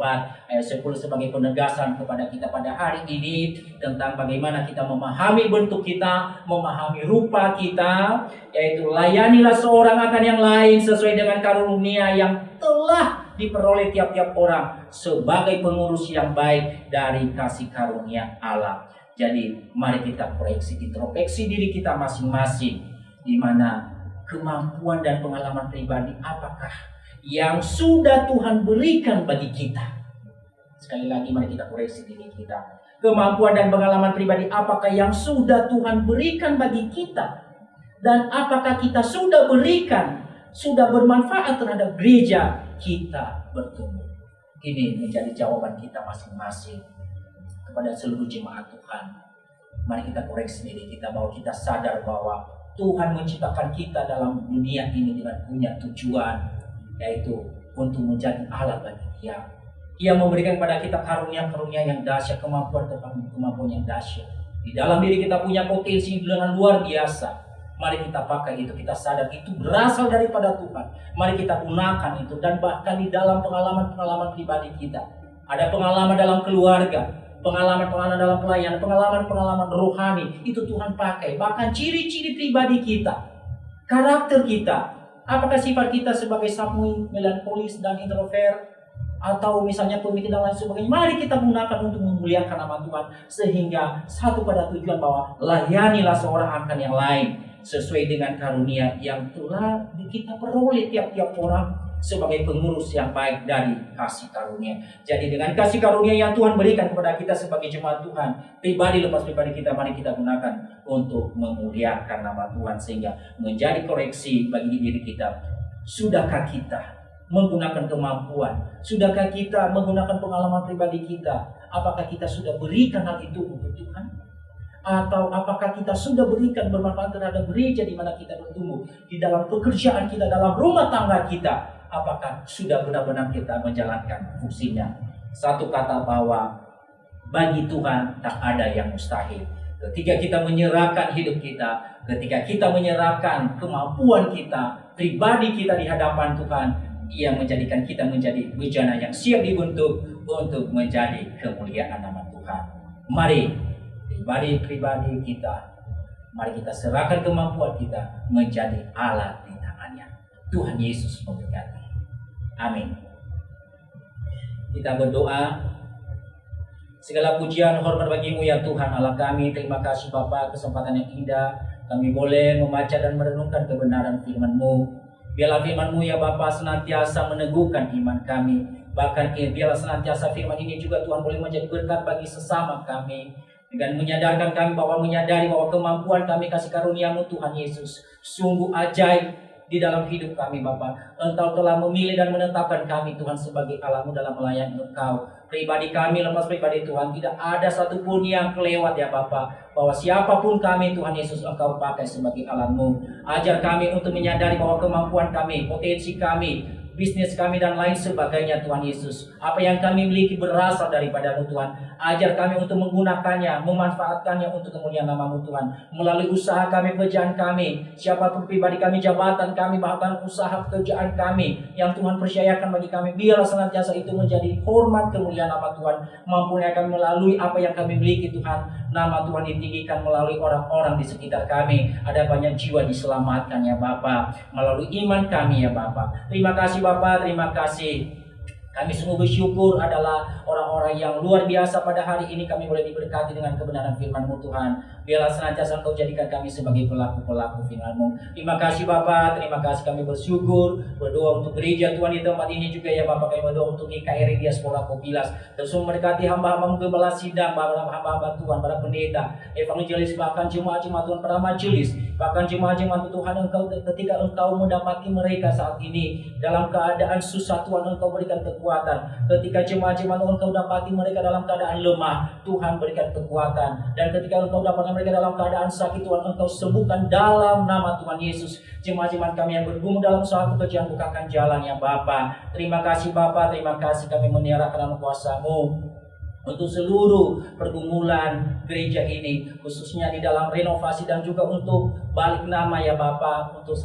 ayat 10 sebagai penegasan kepada kita pada hari ini tentang bagaimana kita memahami bentuk kita, memahami rupa kita, yaitu layanilah seorang akan yang lain sesuai dengan karunia yang telah diperoleh tiap-tiap orang sebagai pengurus yang baik dari kasih karunia Allah. Jadi mari kita koreksi introspeksi diri kita masing-masing di mana kemampuan dan pengalaman pribadi apakah yang sudah Tuhan berikan bagi kita. Sekali lagi mari kita koreksi diri kita. Kemampuan dan pengalaman pribadi apakah yang sudah Tuhan berikan bagi kita? Dan apakah kita sudah berikan, sudah bermanfaat terhadap gereja kita bertumbuh? Ini menjadi jawaban kita masing-masing kepada seluruh jemaat Tuhan. Mari kita koreksi diri kita bahwa kita sadar bahwa Tuhan menciptakan kita dalam dunia ini dengan punya tujuan yaitu untuk menjadi alat bagi Dia. Ia memberikan kepada kita karunia-karunia yang dahsyat, kemampuan kemampuan yang dahsyat. Di dalam diri kita punya potensi dengan luar biasa. Mari kita pakai itu, kita sadar itu berasal daripada Tuhan. Mari kita gunakan itu dan bahkan di dalam pengalaman-pengalaman pribadi kita. Ada pengalaman dalam keluarga, pengalaman-pengalaman dalam pelayanan, pengalaman-pengalaman rohani itu Tuhan pakai. Bahkan ciri-ciri pribadi kita, karakter kita, apakah sifat kita sebagai sanguin, melankolis dan introvert atau misalnya pemimpin dan lain sebagainya. Mari kita gunakan untuk memuliakan nama Tuhan sehingga satu pada tujuan bahwa layanilah seorang akan yang lain sesuai dengan karunia yang telah kita peroleh tiap-tiap orang sebagai pengurus yang baik dari kasih karunia. Jadi dengan kasih karunia yang Tuhan berikan kepada kita sebagai jemaat Tuhan, pribadi lepas pribadi kita mari kita gunakan untuk memuliakan nama Tuhan sehingga menjadi koreksi bagi diri kita. Sudahkah kita menggunakan kemampuan? Sudahkah kita menggunakan pengalaman pribadi kita? Apakah kita sudah berikan hal itu untuk Tuhan? Atau apakah kita sudah berikan bermanfaat terhadap gereja di mana kita bertumbuh di dalam pekerjaan kita dalam rumah tangga kita apakah sudah benar-benar kita menjalankan fungsinya satu kata bahwa Bagi Tuhan tak ada yang mustahil. Ketika kita menyerahkan hidup kita, ketika kita menyerahkan kemampuan kita, pribadi kita di hadapan Tuhan, ia menjadikan kita menjadi bejana yang siap dibentuk untuk menjadi kemuliaan nama Tuhan. Mari pribadi-pribadi kita, mari kita serahkan kemampuan kita menjadi alat di tangannya. Tuhan Yesus memberkati. Amin. Kita berdoa Segala pujian hormat bagimu ya Tuhan Allah kami. Terima kasih Bapa kesempatan yang indah. Kami boleh membaca dan merenungkan kebenaran firman-Mu. Biarlah firman-Mu ya Bapa senantiasa meneguhkan iman kami. Bahkan eh, biarlah senantiasa firman ini juga Tuhan boleh menjadi berkat bagi sesama kami. Dengan menyadarkan kami bahwa menyadari bahwa kemampuan kami kasih karuniamu Tuhan Yesus. Sungguh ajaib di dalam hidup kami Bapa. Engkau telah memilih dan menetapkan kami Tuhan sebagai Allahmu dalam melayani Engkau pribadi kami lepas pribadi Tuhan tidak ada satupun yang kelewat ya Bapak bahwa siapa pun kami Tuhan Yesus Engkau pakai sebagai alatmu ajar kami untuk menyadari bahwa kemampuan kami potensi kami bisnis kami dan lain sebagainya Tuhan Yesus. Apa yang kami miliki berasal daripada Tuhan. Ajar kami untuk menggunakannya, memanfaatkannya untuk kemuliaan namamu Tuhan. Melalui usaha kami, pekerjaan kami, siapa pun pribadi kami, jabatan kami, bahkan usaha pekerjaan kami yang Tuhan percayakan bagi kami. Biarlah senantiasa itu menjadi hormat kemuliaan nama Tuhan. Mampunya kami melalui apa yang kami miliki Tuhan. Nama Tuhan ditinggikan melalui orang-orang di sekitar kami. Ada banyak jiwa diselamatkan ya Bapak. Melalui iman kami ya Bapak. Terima kasih Bapak, terima kasih. Kami sungguh bersyukur adalah orang-orang yang luar biasa pada hari ini kami boleh diberkati dengan kebenaran firman-Mu Tuhan. Biarlah senantiasa Engkau jadikan kami sebagai pelaku-pelaku firman-Mu. Terima kasih Bapak, terima kasih kami bersyukur. Berdoa untuk gereja Tuhan di tempat ini juga ya Bapak. Kami berdoa untuk IKRI Diaspora Kopilas. Dan semua memberkati hamba-hambamu gembala sidang, hamba-hamba Tuhan, para pendeta, evangelis, bahkan jemaat-jemaat Tuhan, para majelis. Bahkan jemaat-jemaat Tuhan Engkau ketika Engkau mendapati mereka saat ini dalam keadaan susah Tuhan Engkau berikan kekuatan. Ketika jemaat-jemaat engkau dapati mereka dalam keadaan lemah, Tuhan berikan kekuatan. Dan ketika engkau dapati mereka dalam keadaan sakit, Tuhan engkau sembuhkan dalam nama Tuhan Yesus. Jemaat-jemaat kami yang bergumul dalam suatu pekerjaan bukakan jalan ya Bapa. Terima kasih Bapa, terima kasih kami menyerahkan dalam kuasamu untuk seluruh pergumulan gereja ini khususnya di dalam renovasi dan juga untuk balik nama ya Bapak untuk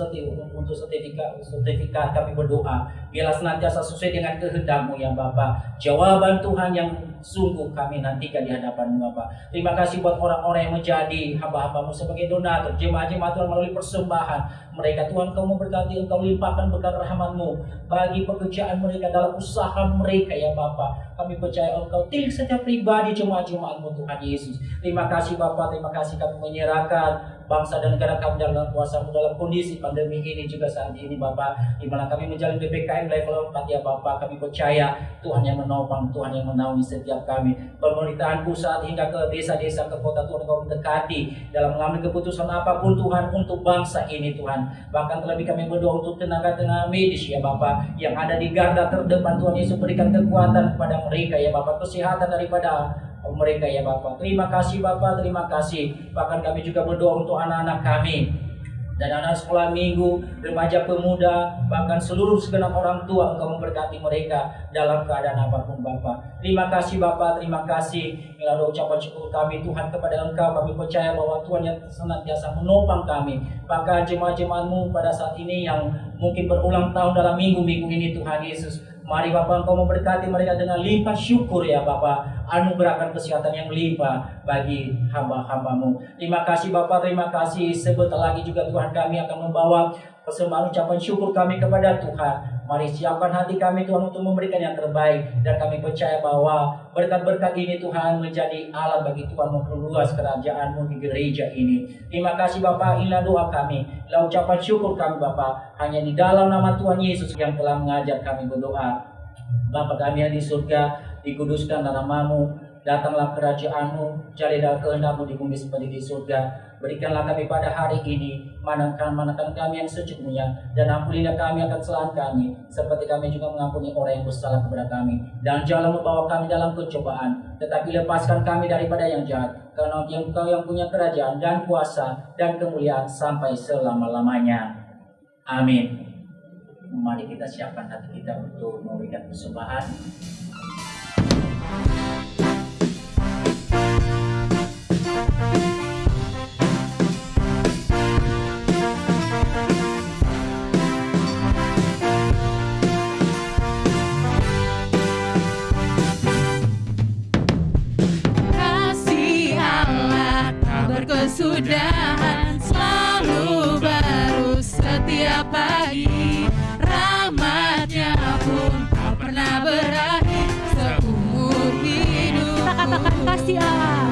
untuk sertifikat sertifikat kami berdoa. Biarlah senantiasa sesuai dengan kehendakmu ya Bapak jawaban Tuhan yang sungguh kami nantikan di hadapanmu Bapak terima kasih buat orang-orang yang menjadi hamba-hambamu sebagai donatur jemaat-jemaat Tuhan melalui persembahan. Mereka Tuhan kau memberkati engkau limpahkan berkat rahmatmu bagi pekerjaan mereka dalam usaha mereka ya Bapak kami percaya engkau tilik setiap pribadi jemaat-jemaatmu Tuhan Yesus. Terima kasih Bapak, terima kasih kami menyerahkan bangsa dan negara kami dalam kuasamu dalam kondisi pandemi ini juga saat ini Bapak. Di mana kami menjalani PPKM level 4 ya Bapak. Kami percaya Tuhan yang menopang Tuhan yang menaungi setiap kami. Pemerintahan pusat hingga ke desa-desa ke kota Tuhan kau mendekati dalam mengambil keputusan apa pun Tuhan untuk bangsa ini Tuhan. Bahkan terlebih kami berdoa untuk tenaga-tenaga medis ya Bapak yang ada di garda terdepan Tuhan Yesus berikan kekuatan kepada mereka ya Bapak. Kesehatan daripada mereka ya Bapak. Terima kasih Bapak, terima kasih. Bahkan kami juga berdoa untuk anak-anak kami dan anak sekolah minggu, remaja pemuda, bahkan seluruh segenap orang tua engkau memberkati mereka dalam keadaan apa pun Bapak. Terima kasih Bapak, terima kasih. Melalui ucapan syukur kami Tuhan kepada engkau, kami percaya bahwa Tuhan yang senantiasa menopang kami. Bahkan jemaat-jemaatmu pada saat ini yang mungkin berulang tahun dalam minggu-minggu ini Tuhan Yesus. Mari Bapak Engkau memberkati mereka dengan limpah syukur ya Bapak. Anugerahkan kesehatan yang limpah bagi hamba-hambamu. Terima kasih Bapak, terima kasih. Sebentar lagi juga Tuhan kami akan membawa persembahan ucapan syukur kami kepada Tuhan. Mari siapkan hati kami Tuhan untuk memberikan yang terbaik. Dan kami percaya bahwa berkat-berkat ini Tuhan menjadi alat bagi Tuhan memperluas kerajaanmu di gereja ini. Terima kasih Bapak, inilah doa kami. Inilah ucapan syukur kami Bapak. Hanya di dalam nama Tuhan Yesus yang telah mengajar kami berdoa. Bapa kami yang di surga, dikuduskan namamu, datanglah kerajaanmu, jadilah kehendakmu di bumi seperti di surga. Berikanlah kami pada hari ini manakan manakan kami yang secukupnya dan ampunilah kami akan kesalahan kami seperti kami juga mengampuni orang yang bersalah kepada kami. Dan jangan membawa kami dalam pencobaan tetapi lepaskan kami daripada yang jahat karena engkau yang punya kerajaan dan kuasa dan kemuliaan sampai selama-lamanya. Amin. Mari kita siapkan hati kita untuk memberikan persembahan kesudahan selalu baru setiap pagi. Rahmatnya pun tak pernah berakhir seumur hidup Kita katakan kasih Allah.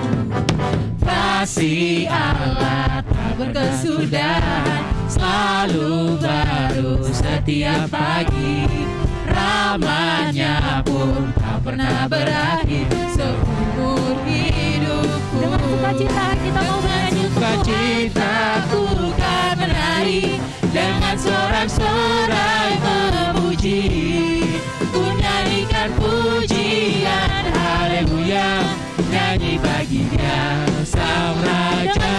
kasih Allah tak berkesudahan. Selalu baru setiap pagi. Rahmatnya pun tak pernah berakhir seumur hidupku. Dengan sukacita kita mau bernyanyi untuk Tuhan. Sukacita ku kan menari Dengan sorak-sorai memuji Ku nyanyikan pujian Haleluya Nyanyi bagi dia Sang Raja.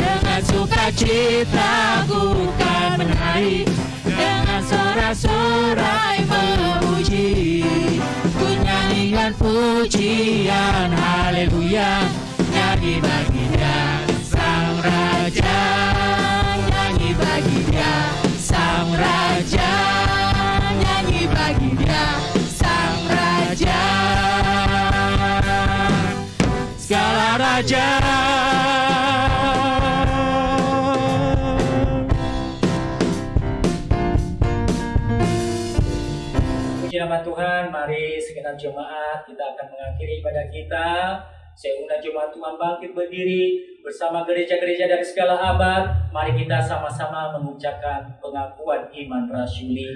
Dengan sukacita ku kan menari Dengan sorak-sorai memuji Ku nyanyikan pujian Haleluya Nyanyi bagi segenap jemaat kita akan mengakhiri ibadah kita. Undang jemaat Tuhan bangkit berdiri bersama gereja-gereja dari segala abad. Mari kita sama-sama mengucapkan pengakuan iman rasuli.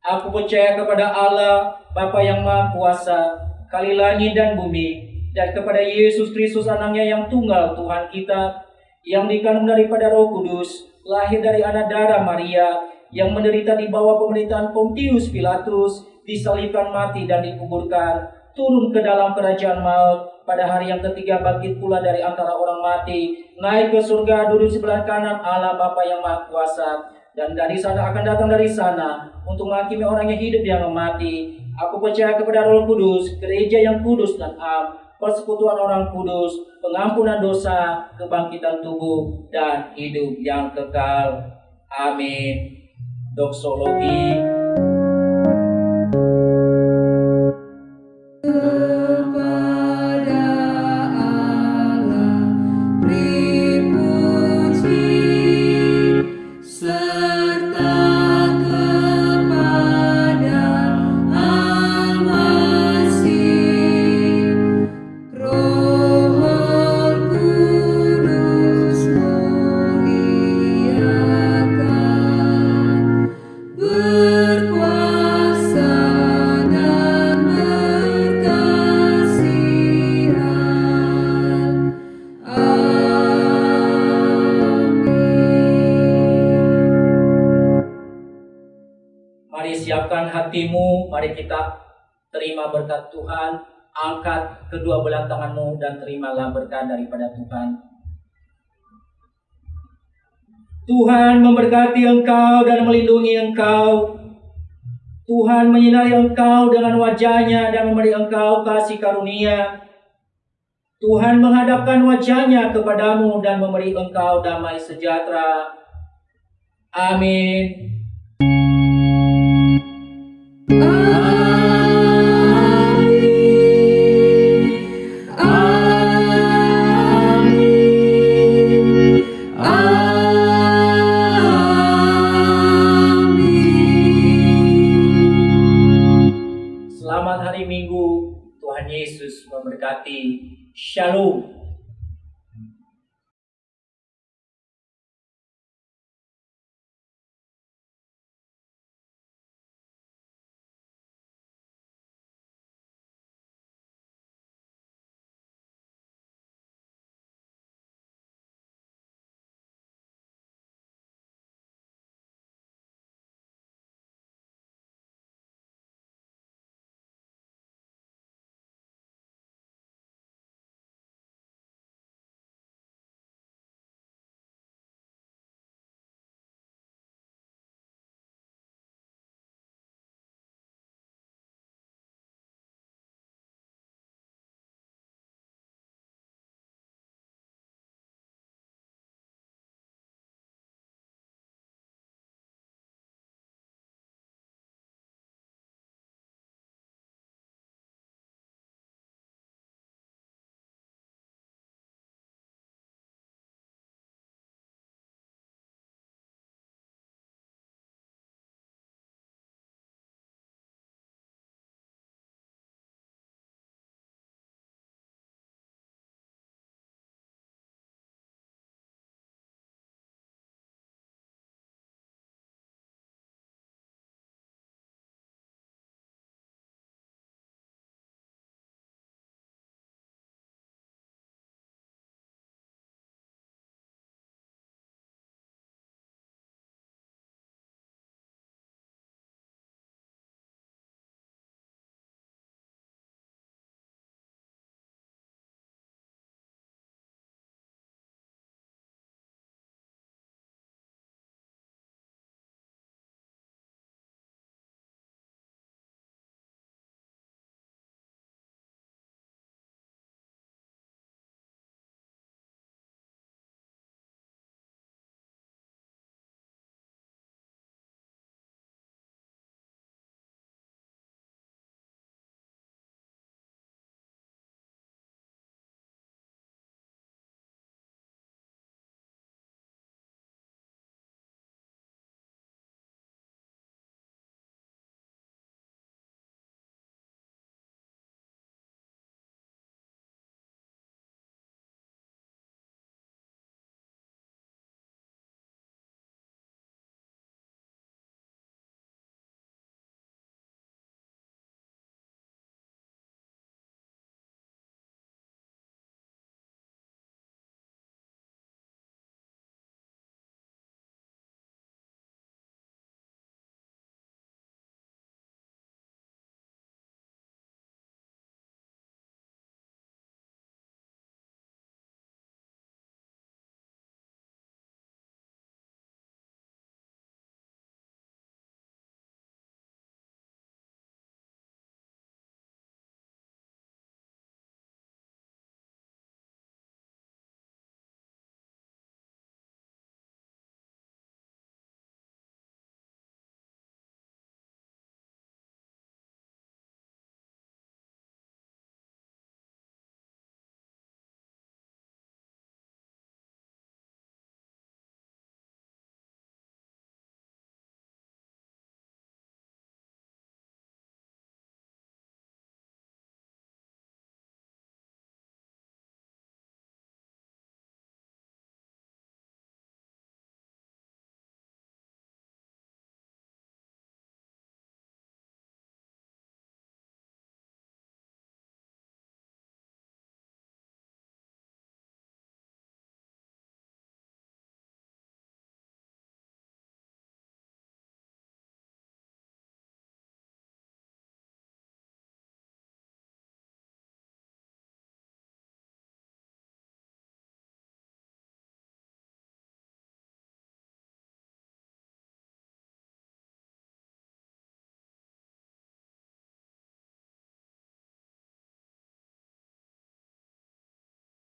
Aku percaya kepada Allah, Bapa yang Maha Kuasa, kali langit dan bumi, dan kepada Yesus Kristus anaknya yang tunggal Tuhan kita, yang dikandung daripada roh kudus, lahir dari anak darah Maria, yang menderita di bawah pemerintahan Pontius Pilatus, disalibkan mati dan dikuburkan, turun ke dalam kerajaan maut, pada hari yang ketiga bangkit pula dari antara orang mati, naik ke surga duduk sebelah kanan Allah Bapa yang Maha Kuasa, dan dari sana akan datang dari sana untuk menghakimi orang yang hidup yang mati. Aku percaya kepada Roh Kudus, gereja yang kudus dan am, persekutuan orang kudus, pengampunan dosa, kebangkitan tubuh, dan hidup yang kekal. Amin. Doksologi kepada kedua tanganmu dan terimalah berkat daripada Tuhan. Tuhan memberkati engkau dan melindungi engkau. Tuhan menyinari engkau dengan wajahnya dan memberi engkau kasih karunia. Tuhan menghadapkan wajahnya kepadamu dan memberi engkau damai sejahtera. Amin. Selamat Shalom.